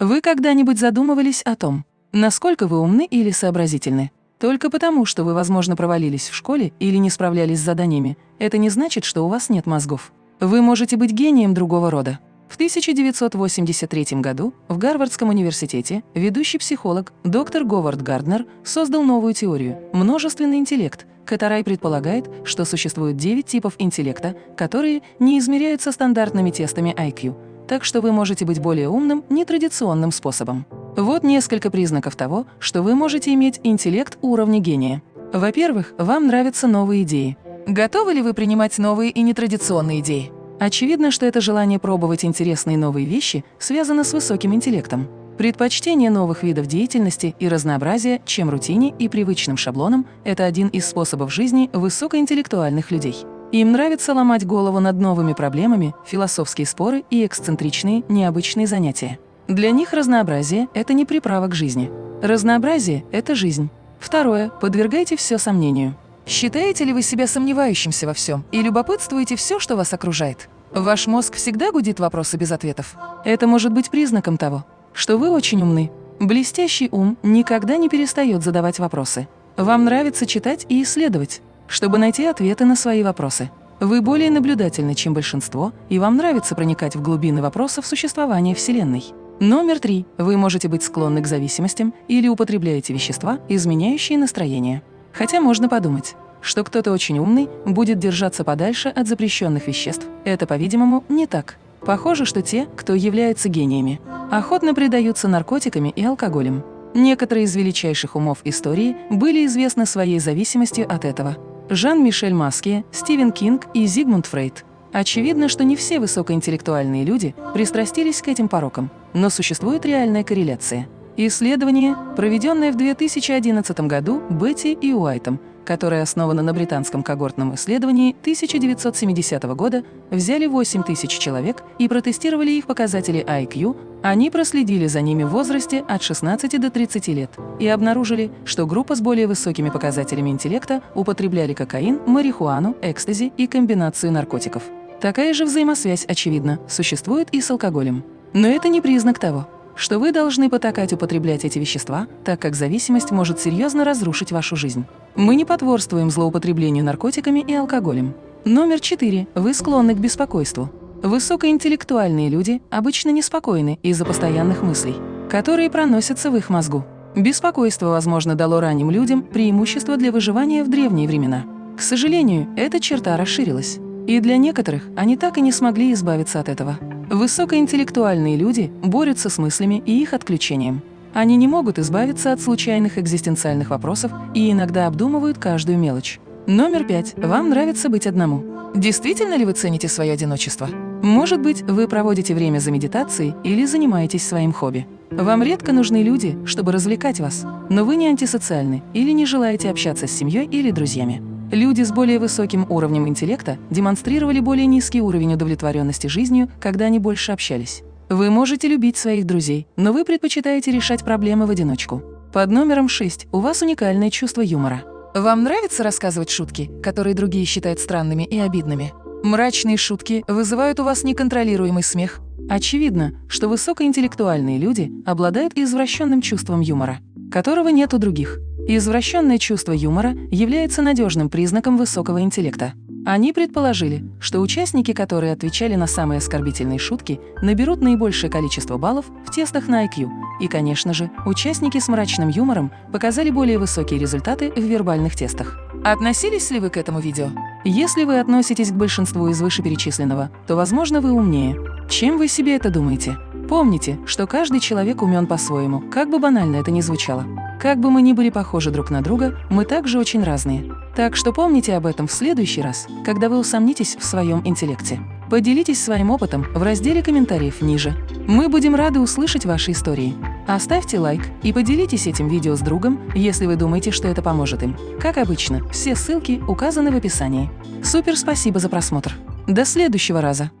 Вы когда-нибудь задумывались о том, насколько вы умны или сообразительны? Только потому, что вы, возможно, провалились в школе или не справлялись с заданиями, это не значит, что у вас нет мозгов. Вы можете быть гением другого рода. В 1983 году в Гарвардском университете ведущий психолог доктор Говард Гарднер создал новую теорию – множественный интеллект, которая предполагает, что существует 9 типов интеллекта, которые не измеряются стандартными тестами IQ, так что вы можете быть более умным нетрадиционным способом. Вот несколько признаков того, что вы можете иметь интеллект уровня гения. Во-первых, вам нравятся новые идеи. Готовы ли вы принимать новые и нетрадиционные идеи? Очевидно, что это желание пробовать интересные новые вещи связано с высоким интеллектом. Предпочтение новых видов деятельности и разнообразия, чем рутине и привычным шаблонам – это один из способов жизни высокоинтеллектуальных людей. Им нравится ломать голову над новыми проблемами, философские споры и эксцентричные, необычные занятия. Для них разнообразие – это не приправа к жизни. Разнообразие – это жизнь. Второе – подвергайте все сомнению. Считаете ли вы себя сомневающимся во всем и любопытствуете все, что вас окружает? Ваш мозг всегда гудит вопросы без ответов. Это может быть признаком того, что вы очень умны. Блестящий ум никогда не перестает задавать вопросы. Вам нравится читать и исследовать, чтобы найти ответы на свои вопросы. Вы более наблюдательны, чем большинство, и вам нравится проникать в глубины вопросов существования Вселенной. Номер три. Вы можете быть склонны к зависимостям или употребляете вещества, изменяющие настроение. Хотя можно подумать, что кто-то очень умный будет держаться подальше от запрещенных веществ. Это, по-видимому, не так. Похоже, что те, кто является гениями, охотно предаются наркотиками и алкоголем. Некоторые из величайших умов истории были известны своей зависимостью от этого. Жан-Мишель Маске, Стивен Кинг и Зигмунд Фрейд. Очевидно, что не все высокоинтеллектуальные люди пристрастились к этим порокам, но существует реальная корреляция – Исследование, проведенное в 2011 году Бетти и Уайтом, которое основано на британском когортном исследовании 1970 года, взяли 8 тысяч человек и протестировали их показатели IQ, они проследили за ними в возрасте от 16 до 30 лет и обнаружили, что группа с более высокими показателями интеллекта употребляли кокаин, марихуану, экстази и комбинацию наркотиков. Такая же взаимосвязь, очевидно, существует и с алкоголем. Но это не признак того, что вы должны потакать употреблять эти вещества, так как зависимость может серьезно разрушить вашу жизнь. Мы не потворствуем злоупотреблению наркотиками и алкоголем. Номер четыре. Вы склонны к беспокойству. Высокоинтеллектуальные люди обычно неспокойны из-за постоянных мыслей, которые проносятся в их мозгу. Беспокойство, возможно, дало ранним людям преимущество для выживания в древние времена. К сожалению, эта черта расширилась. И для некоторых они так и не смогли избавиться от этого. Высокоинтеллектуальные люди борются с мыслями и их отключением. Они не могут избавиться от случайных экзистенциальных вопросов и иногда обдумывают каждую мелочь. Номер пять. Вам нравится быть одному. Действительно ли вы цените свое одиночество? Может быть, вы проводите время за медитацией или занимаетесь своим хобби. Вам редко нужны люди, чтобы развлекать вас, но вы не антисоциальны или не желаете общаться с семьей или друзьями. Люди с более высоким уровнем интеллекта демонстрировали более низкий уровень удовлетворенности жизнью, когда они больше общались. Вы можете любить своих друзей, но вы предпочитаете решать проблемы в одиночку. Под номером 6 у вас уникальное чувство юмора. Вам нравится рассказывать шутки, которые другие считают странными и обидными? Мрачные шутки вызывают у вас неконтролируемый смех. Очевидно, что высокоинтеллектуальные люди обладают извращенным чувством юмора, которого нет у других. Извращенное чувство юмора является надежным признаком высокого интеллекта. Они предположили, что участники, которые отвечали на самые оскорбительные шутки, наберут наибольшее количество баллов в тестах на IQ. И, конечно же, участники с мрачным юмором показали более высокие результаты в вербальных тестах. Относились ли вы к этому видео? Если вы относитесь к большинству из вышеперечисленного, то, возможно, вы умнее. Чем вы себе это думаете? Помните, что каждый человек умен по-своему, как бы банально это ни звучало. Как бы мы ни были похожи друг на друга, мы также очень разные. Так что помните об этом в следующий раз, когда вы усомнитесь в своем интеллекте. Поделитесь своим опытом в разделе комментариев ниже. Мы будем рады услышать ваши истории. Оставьте лайк и поделитесь этим видео с другом, если вы думаете, что это поможет им. Как обычно, все ссылки указаны в описании. Супер спасибо за просмотр. До следующего раза!